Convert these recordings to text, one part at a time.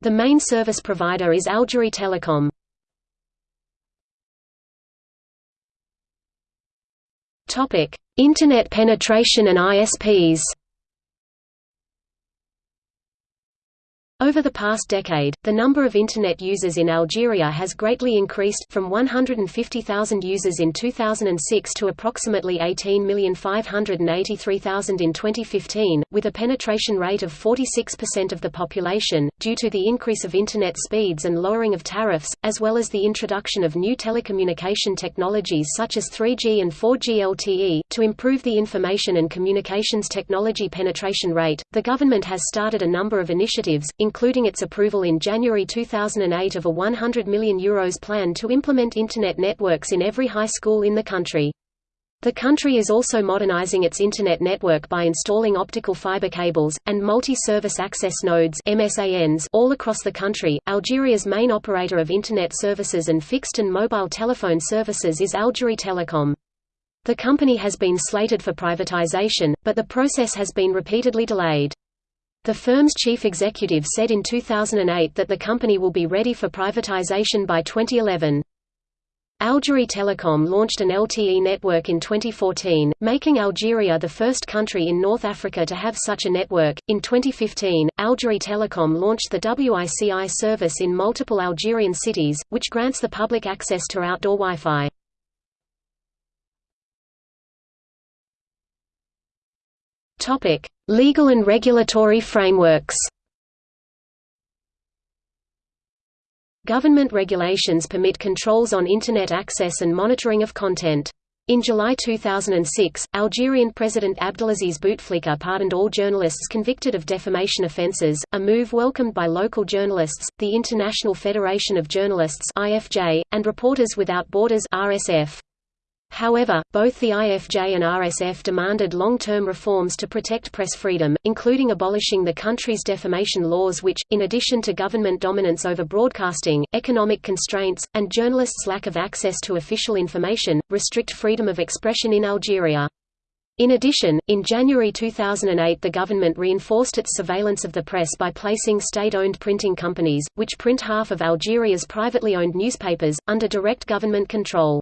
The main service provider is Algerie Telecom. Internet penetration and ISPs Over the past decade, the number of Internet users in Algeria has greatly increased, from 150,000 users in 2006 to approximately 18,583,000 in 2015, with a penetration rate of 46% of the population, due to the increase of Internet speeds and lowering of tariffs, as well as the introduction of new telecommunication technologies such as 3G and 4G LTE. To improve the information and communications technology penetration rate, the government has started a number of initiatives, including its approval in January 2008 of a €100 million Euros plan to implement Internet networks in every high school in the country. The country is also modernizing its Internet network by installing optical fiber cables, and multi-service access nodes MSANs all across the country. Algeria's main operator of Internet services and fixed and mobile telephone services is Algerie Telecom. The company has been slated for privatization, but the process has been repeatedly delayed. The firm's chief executive said in 2008 that the company will be ready for privatization by 2011. Algerie Telecom launched an LTE network in 2014, making Algeria the first country in North Africa to have such a network. In 2015, Algerie Telecom launched the WICI service in multiple Algerian cities, which grants the public access to outdoor Wi-Fi. Topic: Legal and regulatory frameworks. Government regulations permit controls on Internet access and monitoring of content. In July 2006, Algerian President Abdelaziz Bouteflika pardoned all journalists convicted of defamation offences, a move welcomed by local journalists, the International Federation of Journalists (IFJ), and Reporters Without Borders (RSF). However, both the IFJ and RSF demanded long-term reforms to protect press freedom, including abolishing the country's defamation laws which, in addition to government dominance over broadcasting, economic constraints, and journalists' lack of access to official information, restrict freedom of expression in Algeria. In addition, in January 2008 the government reinforced its surveillance of the press by placing state-owned printing companies, which print half of Algeria's privately owned newspapers, under direct government control.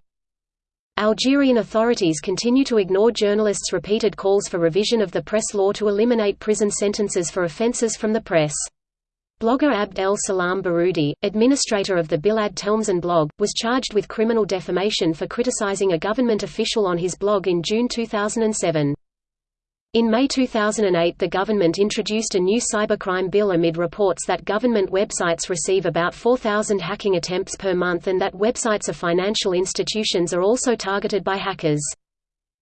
Algerian authorities continue to ignore journalists' repeated calls for revision of the press law to eliminate prison sentences for offences from the press. Blogger Abd el Salam Baroudi, administrator of the Bilad Telmzin blog, was charged with criminal defamation for criticizing a government official on his blog in June 2007. In May 2008 the government introduced a new cybercrime bill amid reports that government websites receive about 4,000 hacking attempts per month and that websites of financial institutions are also targeted by hackers.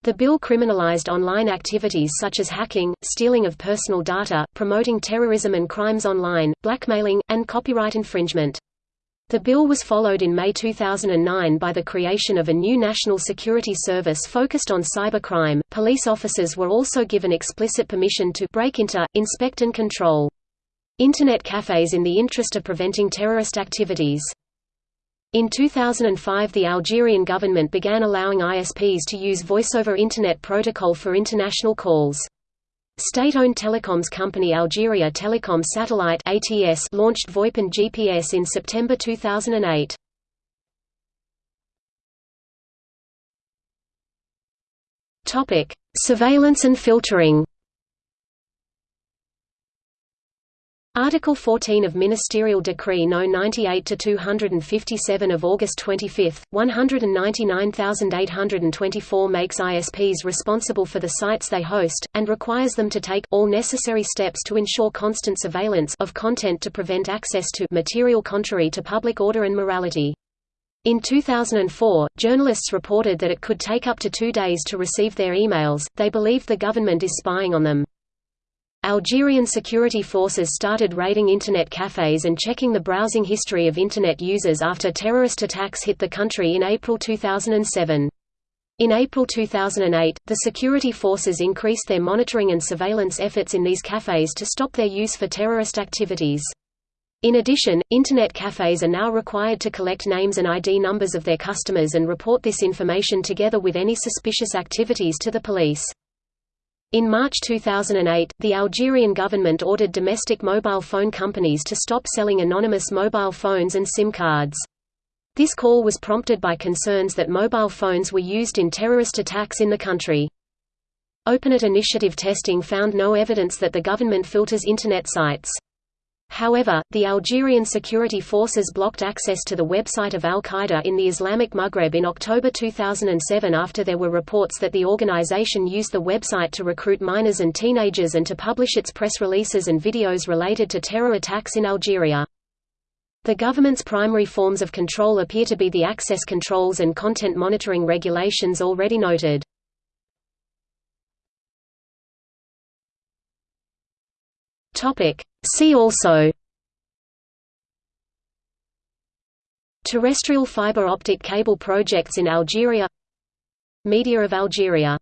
The bill criminalized online activities such as hacking, stealing of personal data, promoting terrorism and crimes online, blackmailing, and copyright infringement. The bill was followed in May 2009 by the creation of a new national security service focused on cybercrime. Police officers were also given explicit permission to break into, inspect and control Internet cafes in the interest of preventing terrorist activities. In 2005 the Algerian government began allowing ISPs to use voice-over Internet protocol for international calls. State-owned telecoms company Algeria Telecom Satellite (ATS) launched VoIP and GPS in September 2008. Topic: Surveillance and filtering. Article 14 of Ministerial Decree No. 98-257 of August 25, 199824 makes ISPs responsible for the sites they host, and requires them to take all necessary steps to ensure constant surveillance of content to prevent access to material contrary to public order and morality. In 2004, journalists reported that it could take up to two days to receive their emails, they believed the government is spying on them. Algerian security forces started raiding Internet cafes and checking the browsing history of Internet users after terrorist attacks hit the country in April 2007. In April 2008, the security forces increased their monitoring and surveillance efforts in these cafes to stop their use for terrorist activities. In addition, Internet cafes are now required to collect names and ID numbers of their customers and report this information together with any suspicious activities to the police. In March 2008, the Algerian government ordered domestic mobile phone companies to stop selling anonymous mobile phones and SIM cards. This call was prompted by concerns that mobile phones were used in terrorist attacks in the country. OpenNet initiative testing found no evidence that the government filters Internet sites. However, the Algerian security forces blocked access to the website of al-Qaeda in the Islamic Maghreb in October 2007 after there were reports that the organization used the website to recruit minors and teenagers and to publish its press releases and videos related to terror attacks in Algeria. The government's primary forms of control appear to be the access controls and content monitoring regulations already noted. See also Terrestrial fiber optic cable projects in Algeria Media of Algeria